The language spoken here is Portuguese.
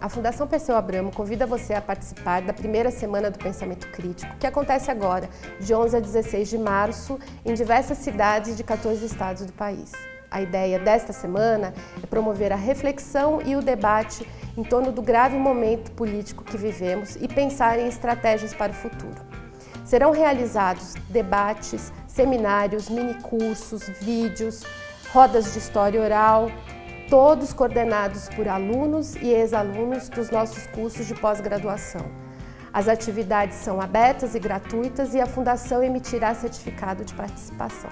A Fundação Perseu Abramo convida você a participar da primeira semana do Pensamento Crítico, que acontece agora, de 11 a 16 de março, em diversas cidades de 14 estados do país. A ideia desta semana é promover a reflexão e o debate em torno do grave momento político que vivemos e pensar em estratégias para o futuro. Serão realizados debates, seminários, minicursos, vídeos, rodas de história oral, todos coordenados por alunos e ex-alunos dos nossos cursos de pós-graduação. As atividades são abertas e gratuitas e a Fundação emitirá certificado de participação.